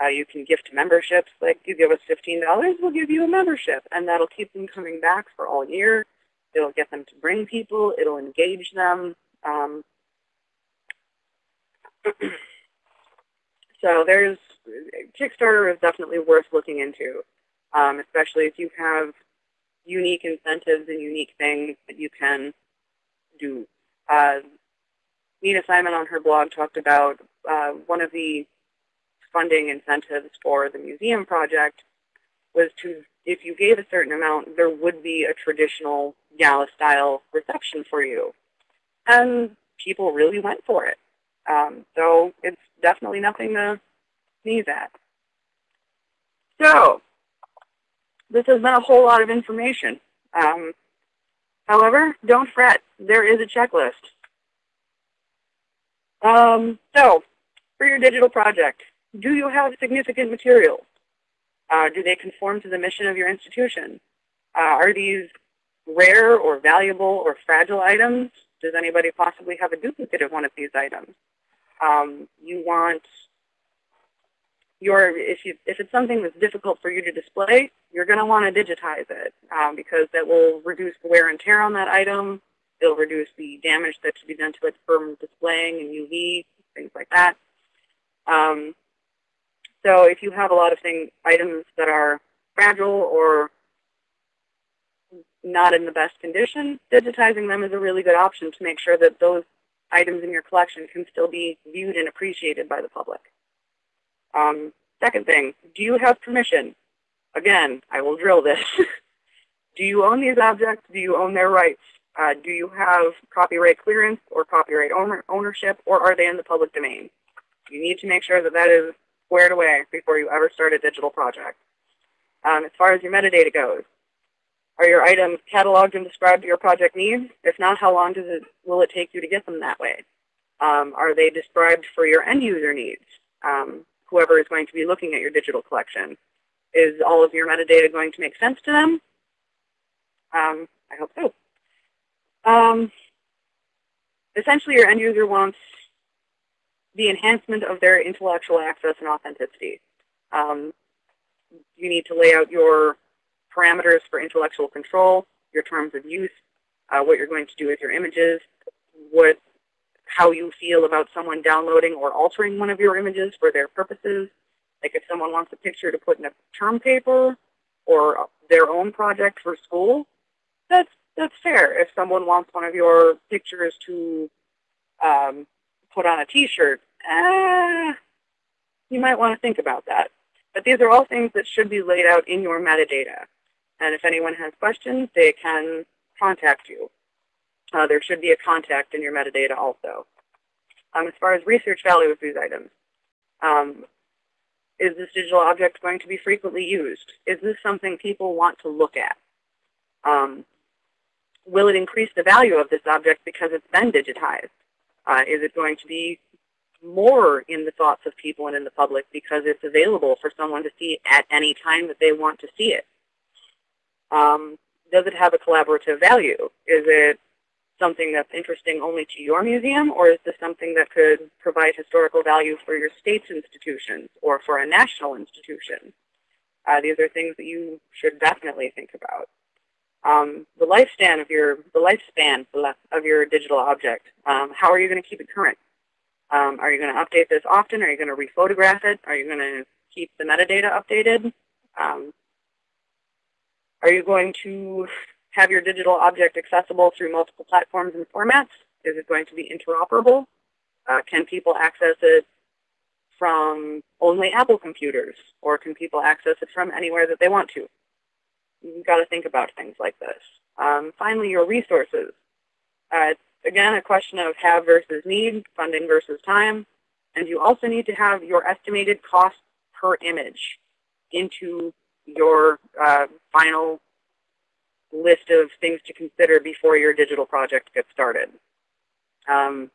Uh, you can gift memberships, like you give us $15, we'll give you a membership, and that'll keep them coming back for all year. It'll get them to bring people. It'll engage them. Um, so there's Kickstarter is definitely worth looking into, um, especially if you have unique incentives and unique things that you can do. Uh, Nina Simon on her blog talked about uh, one of the funding incentives for the museum project was to, if you gave a certain amount, there would be a traditional gala-style reception for you. And people really went for it. Um, so it's definitely nothing to sneeze at. So this has been a whole lot of information. Um, however, don't fret. There is a checklist. Um, so for your digital project, do you have significant materials? Uh, do they conform to the mission of your institution? Uh, are these rare or valuable or fragile items? Does anybody possibly have a duplicate of one of these items? Um, you want your, if, you, if it's something that's difficult for you to display, you're going to want to digitize it um, because that will reduce the wear and tear on that item. It'll reduce the damage that should be done to it from displaying and UV, things like that. Um, so if you have a lot of things, items that are fragile or not in the best condition, digitizing them is a really good option to make sure that those items in your collection can still be viewed and appreciated by the public. Um, second thing, do you have permission? Again, I will drill this. do you own these objects? Do you own their rights? Uh, do you have copyright clearance or copyright owner ownership, or are they in the public domain? You need to make sure that that is squared away before you ever start a digital project. Um, as far as your metadata goes, are your items cataloged and described to your project needs? If not, how long does it, will it take you to get them that way? Um, are they described for your end user needs? Um, whoever is going to be looking at your digital collection. Is all of your metadata going to make sense to them? Um, I hope so. Um, essentially, your end user wants the enhancement of their intellectual access and authenticity. Um, you need to lay out your parameters for intellectual control, your terms of use, uh, what you're going to do with your images, what, how you feel about someone downloading or altering one of your images for their purposes. Like if someone wants a picture to put in a term paper, or their own project for school, that's that's fair. If someone wants one of your pictures to um, put on a T-shirt, eh, you might want to think about that. But these are all things that should be laid out in your metadata. And if anyone has questions, they can contact you. Uh, there should be a contact in your metadata also. Um, as far as research value of these items, um, is this digital object going to be frequently used? Is this something people want to look at? Um, will it increase the value of this object because it's been digitized? Uh, is it going to be more in the thoughts of people and in the public because it's available for someone to see at any time that they want to see it? Um, does it have a collaborative value? Is it something that's interesting only to your museum, or is this something that could provide historical value for your state's institutions or for a national institution? Uh, these are things that you should definitely think about. Um, the lifespan of your the lifespan of your digital object. Um, how are you going to keep it current? Um, are you going to update this often? Are you going to rephotograph it? Are you going to keep the metadata updated? Um, are you going to have your digital object accessible through multiple platforms and formats? Is it going to be interoperable? Uh, can people access it from only Apple computers? Or can people access it from anywhere that they want to? You've got to think about things like this. Um, finally, your resources. Uh, again, a question of have versus need, funding versus time. And you also need to have your estimated cost per image into your uh, final list of things to consider before your digital project gets started. Um,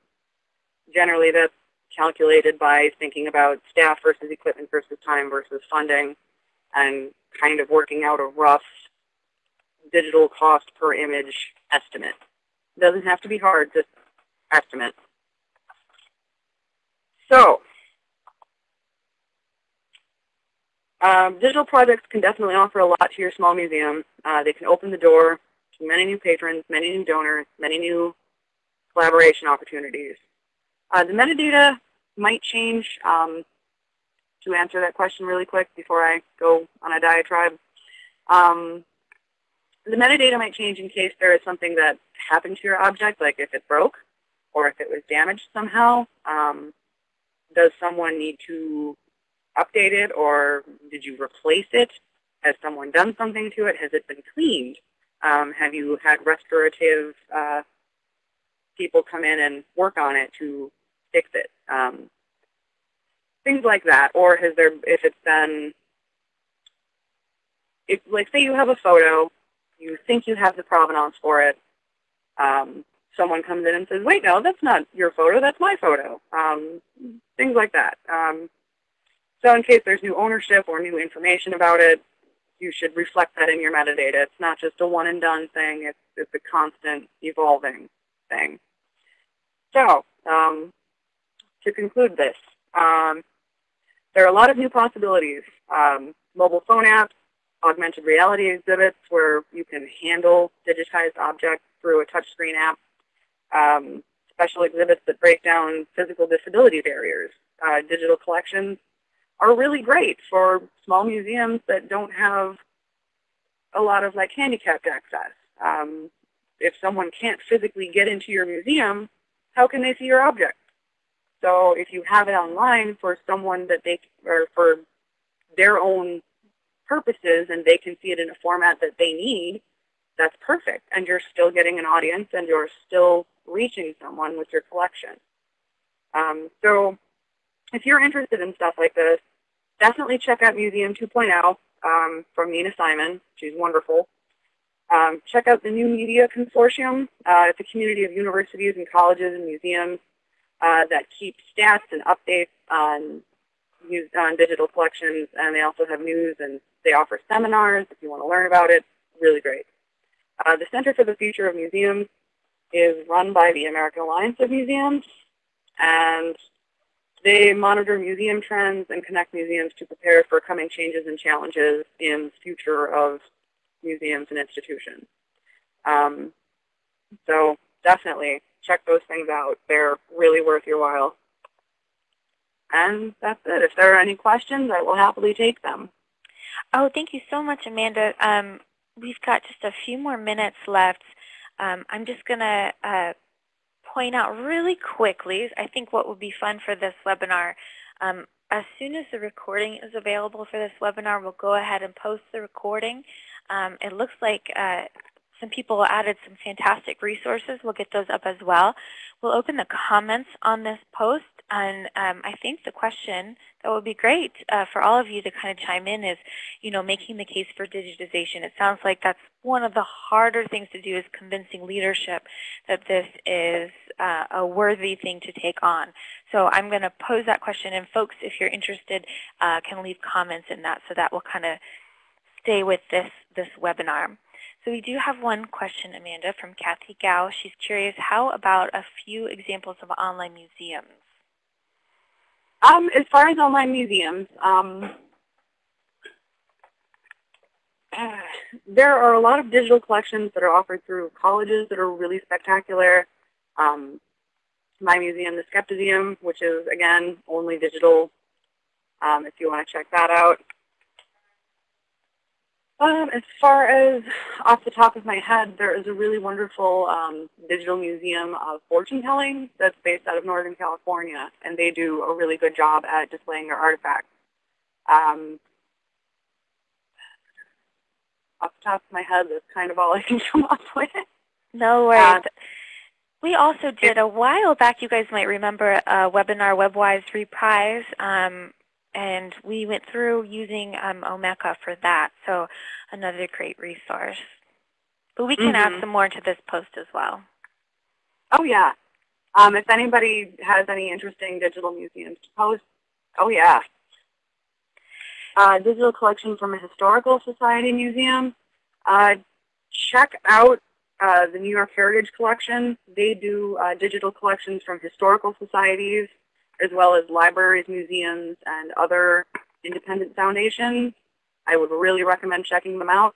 generally, that's calculated by thinking about staff versus equipment versus time versus funding and kind of working out a rough digital cost per image estimate. Doesn't have to be hard, just estimate. So, Um, digital projects can definitely offer a lot to your small museum. Uh, they can open the door to many new patrons, many new donors, many new collaboration opportunities. Uh, the metadata might change. Um, to answer that question really quick before I go on a diatribe, um, the metadata might change in case there is something that happened to your object, like if it broke or if it was damaged somehow. Um, does someone need to update it or did you replace it? Has someone done something to it? Has it been cleaned? Um, have you had restorative uh, people come in and work on it to fix it? Um, things like that. Or has there, if it's been, if, like say you have a photo, you think you have the provenance for it, um, someone comes in and says, wait, no, that's not your photo, that's my photo. Um, things like that. Um, so in case there's new ownership or new information about it, you should reflect that in your metadata. It's not just a one and done thing. It's, it's a constant evolving thing. So um, to conclude this, um, there are a lot of new possibilities. Um, mobile phone apps, augmented reality exhibits where you can handle digitized objects through a touchscreen app, um, special exhibits that break down physical disability barriers, uh, digital collections are really great for small museums that don't have a lot of like handicapped access. Um, if someone can't physically get into your museum, how can they see your object? So if you have it online for someone that they, or for their own purposes and they can see it in a format that they need, that's perfect. And you're still getting an audience and you're still reaching someone with your collection. Um, so if you're interested in stuff like this, definitely check out Museum 2.0 um, from Nina Simon. She's wonderful. Um, check out the New Media Consortium. Uh, it's a community of universities and colleges and museums uh, that keep stats and updates on, on digital collections, and they also have news and they offer seminars if you want to learn about it. Really great. Uh, the Center for the Future of Museums is run by the American Alliance of Museums, and they monitor museum trends and connect museums to prepare for coming changes and challenges in the future of museums and institutions. Um, so definitely check those things out. They're really worth your while. And that's it. If there are any questions, I will happily take them. Oh, thank you so much, Amanda. Um, we've got just a few more minutes left. Um, I'm just going to uh, point out really quickly, I think what would be fun for this webinar, um, as soon as the recording is available for this webinar, we'll go ahead and post the recording. Um, it looks like uh, some people added some fantastic resources. We'll get those up as well. We'll open the comments on this post. And um, I think the question that would be great uh, for all of you to kind of chime in is, you know, making the case for digitization. It sounds like that's one of the harder things to do is convincing leadership that this is uh, a worthy thing to take on. So I'm going to pose that question, and folks, if you're interested, uh, can leave comments in that, so that will kind of stay with this, this webinar. So we do have one question, Amanda, from Kathy Gao. She's curious, how about a few examples of online museums? Um, as far as online museums, um, uh, there are a lot of digital collections that are offered through colleges that are really spectacular. Um, my museum, the Skeptiseum, which is, again, only digital, um, if you want to check that out. Um, as far as off the top of my head, there is a really wonderful um, digital museum of fortune telling that's based out of Northern California, and they do a really good job at displaying their artifacts. Um, off the top of my head, that's kind of all I can come up with. No worries. Uh, we also did a while back, you guys might remember, a webinar, WebWise Reprise, um, and we went through using um, Omeka for that. So another great resource. But we can mm -hmm. add mm-hmm. some more to this post as well. Oh, yeah. Um, if anybody has any interesting digital museums to post, oh, yeah. Uh, digital collection from a historical society museum. Uh, check out uh, the New York Heritage Collection. They do uh, digital collections from historical societies as well as libraries, museums, and other independent foundations. I would really recommend checking them out.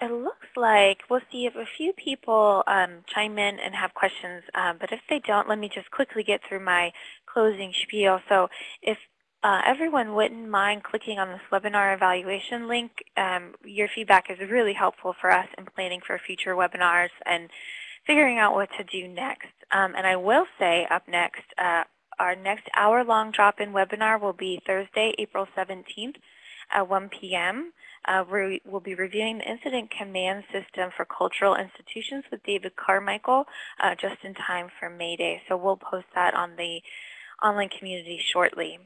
It looks like we'll see if a few people um, chime in and have questions, um, but if they don't, let me just quickly get through my closing spiel. So if uh, everyone wouldn't mind clicking on this webinar evaluation link, um, your feedback is really helpful for us in planning for future webinars and figuring out what to do next. Um, and I will say up next, uh, our next hour-long drop-in webinar will be Thursday, April 17th at 1 p.m. Uh, we will be reviewing the Incident Command System for Cultural Institutions with David Carmichael uh, just in time for May Day. So we'll post that on the online community shortly.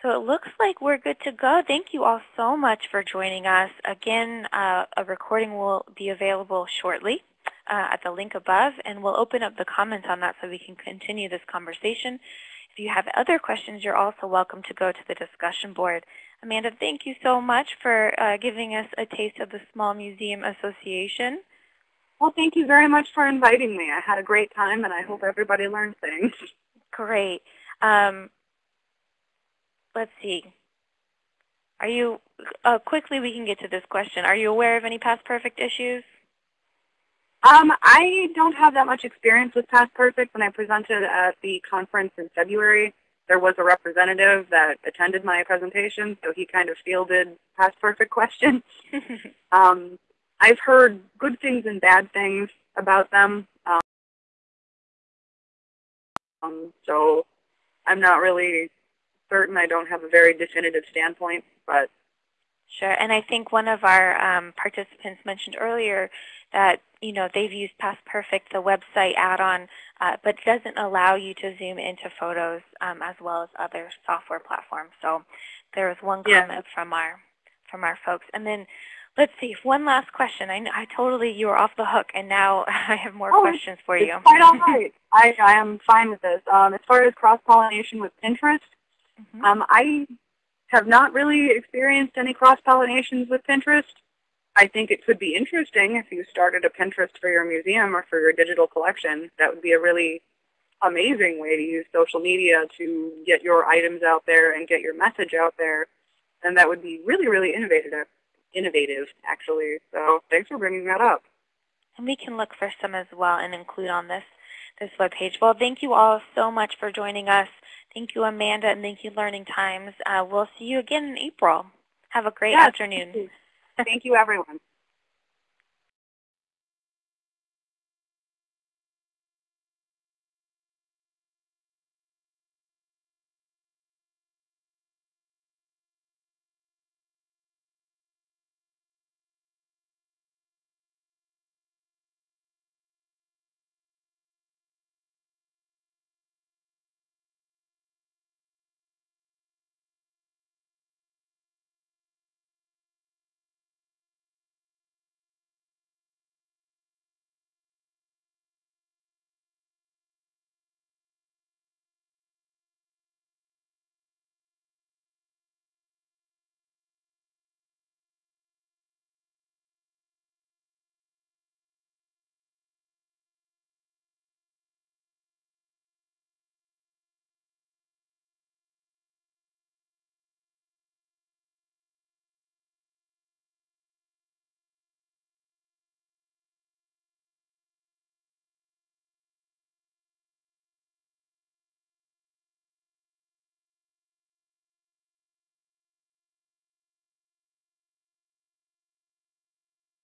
So it looks like we're good to go. Thank you all so much for joining us. Again, uh, a recording will be available shortly uh, at the link above, and we'll open up the comments on that so we can continue this conversation. If you have other questions, you're also welcome to go to the discussion board. Amanda, thank you so much for uh, giving us a taste of the Small Museum Association. Well, thank you very much for inviting me. I had a great time, and I hope everybody learned things. Great. Um, let's see. Are you, uh, quickly we can get to this question. Are you aware of any PastPerfect issues? Um, I don't have that much experience with PastPerfect. When I presented at the conference in February, there was a representative that attended my presentation, so he kind of fielded PastPerfect questions. um, I've heard good things and bad things about them. Um, so I'm not really certain. I don't have a very definitive standpoint, but Sure, and I think one of our um, participants mentioned earlier that you know they've used PastPerfect, the website add-on, uh, but doesn't allow you to zoom into photos um, as well as other software platforms. So there was one comment yeah. from our from our folks, and then let's see, one last question. I, I totally you were off the hook, and now I have more oh, questions for it's you. Quite all right. I I am fine with this. Um, as far as cross pollination with Pinterest, mm -hmm. um, I have not really experienced any cross-pollinations with Pinterest. I think it could be interesting if you started a Pinterest for your museum or for your digital collection. That would be a really amazing way to use social media to get your items out there and get your message out there. And that would be really, really innovative, innovative actually. So thanks for bringing that up. And we can look for some as well and include on this, this webpage. Well, thank you all so much for joining us. Thank you, Amanda, and thank you, Learning Times. Uh, we'll see you again in April. Have a great Yes, afternoon. Thank you, everyone.